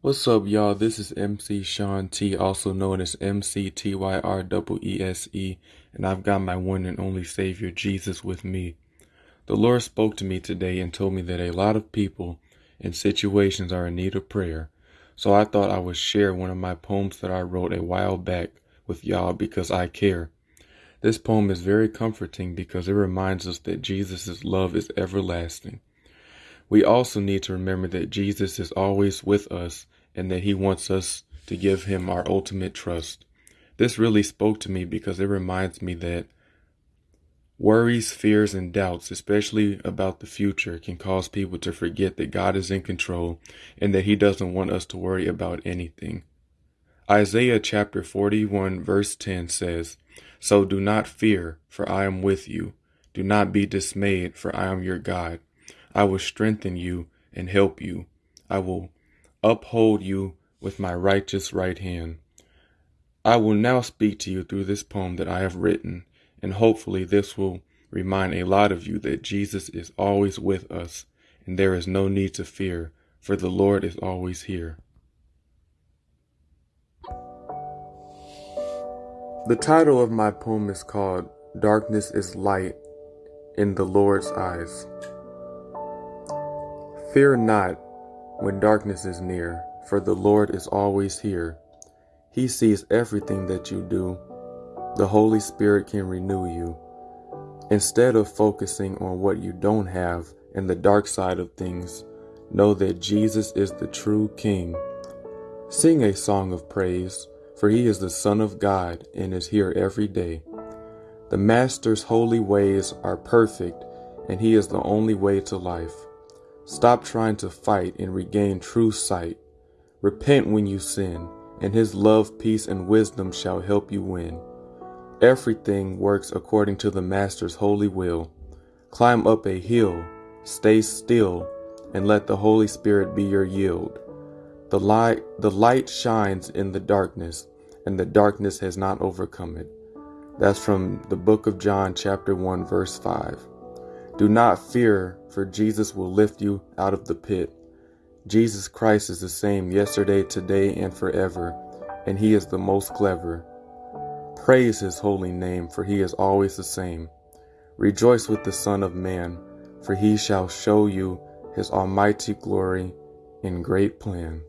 What's up, y'all? This is MC Sean T, also known as MC MCTYREESE, and I've got my one and only Savior Jesus with me. The Lord spoke to me today and told me that a lot of people and situations are in need of prayer. So I thought I would share one of my poems that I wrote a while back with y'all because I care. This poem is very comforting because it reminds us that Jesus' love is everlasting. We also need to remember that Jesus is always with us and that he wants us to give him our ultimate trust. This really spoke to me because it reminds me that worries, fears, and doubts, especially about the future, can cause people to forget that God is in control and that he doesn't want us to worry about anything. Isaiah chapter 41 verse 10 says, So do not fear, for I am with you. Do not be dismayed, for I am your God. I will strengthen you and help you. I will uphold you with my righteous right hand. I will now speak to you through this poem that I have written, and hopefully this will remind a lot of you that Jesus is always with us, and there is no need to fear, for the Lord is always here. The title of my poem is called Darkness is Light in the Lord's Eyes. Fear not when darkness is near, for the Lord is always here. He sees everything that you do. The Holy Spirit can renew you. Instead of focusing on what you don't have and the dark side of things, know that Jesus is the true King. Sing a song of praise, for he is the Son of God and is here every day. The Master's holy ways are perfect, and he is the only way to life. Stop trying to fight and regain true sight. Repent when you sin, and his love, peace, and wisdom shall help you win. Everything works according to the Master's holy will. Climb up a hill, stay still, and let the Holy Spirit be your yield. The light, the light shines in the darkness, and the darkness has not overcome it. That's from the book of John, chapter 1, verse 5. Do not fear, for Jesus will lift you out of the pit. Jesus Christ is the same yesterday, today, and forever, and he is the most clever. Praise his holy name, for he is always the same. Rejoice with the Son of Man, for he shall show you his almighty glory in great plan.